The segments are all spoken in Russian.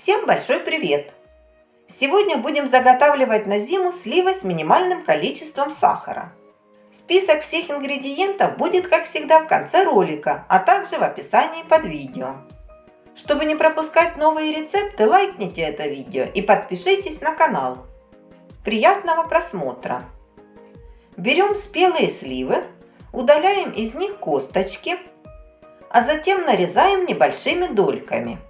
Всем большой привет! Сегодня будем заготавливать на зиму сливы с минимальным количеством сахара. Список всех ингредиентов будет, как всегда, в конце ролика, а также в описании под видео. Чтобы не пропускать новые рецепты, лайкните это видео и подпишитесь на канал. Приятного просмотра! Берем спелые сливы, удаляем из них косточки, а затем нарезаем небольшими дольками –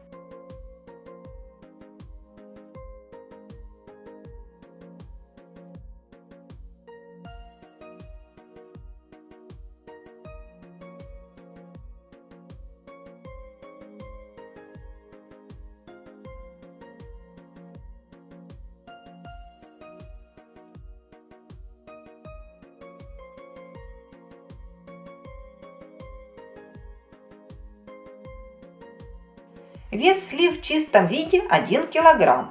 Вес слив в чистом виде 1 кг.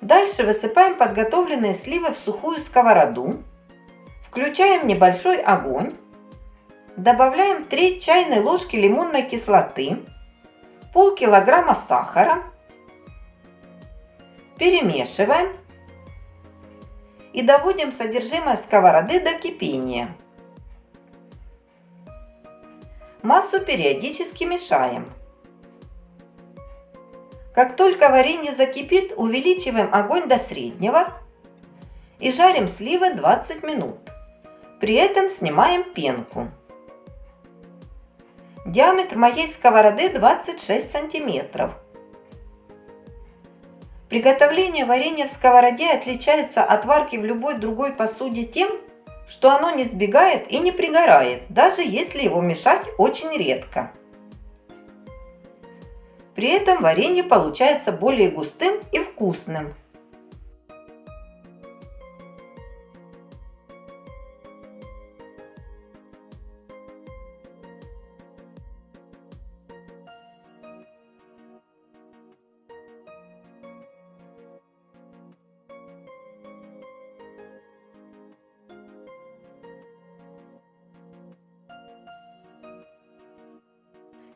Дальше высыпаем подготовленные сливы в сухую сковороду. Включаем небольшой огонь. Добавляем 3 чайной ложки лимонной кислоты, полкилограмма сахара. Перемешиваем и доводим содержимое сковороды до кипения. Массу периодически мешаем. Как только варенье закипит, увеличиваем огонь до среднего и жарим сливы 20 минут. При этом снимаем пенку. Диаметр моей сковороды 26 сантиметров. Приготовление варенья в сковороде отличается от варки в любой другой посуде тем, что оно не сбегает и не пригорает, даже если его мешать очень редко. При этом варенье получается более густым и вкусным.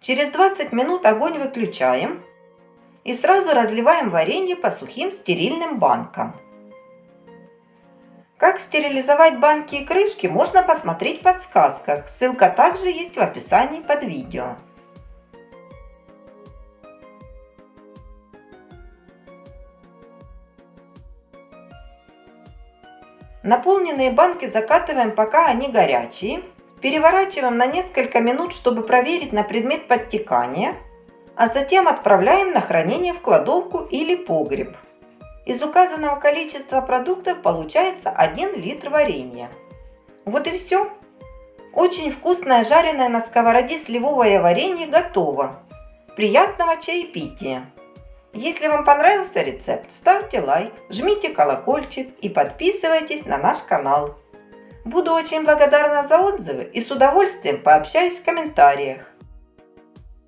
Через 20 минут огонь выключаем и сразу разливаем варенье по сухим стерильным банкам. Как стерилизовать банки и крышки можно посмотреть в подсказках. Ссылка также есть в описании под видео. Наполненные банки закатываем, пока они горячие. Переворачиваем на несколько минут, чтобы проверить на предмет подтекания, а затем отправляем на хранение в кладовку или погреб. Из указанного количества продуктов получается 1 литр варенья. Вот и все. Очень вкусное жареное на сковороде сливовое варенье готово. Приятного чаепития! Если вам понравился рецепт, ставьте лайк, жмите колокольчик и подписывайтесь на наш канал. Буду очень благодарна за отзывы и с удовольствием пообщаюсь в комментариях.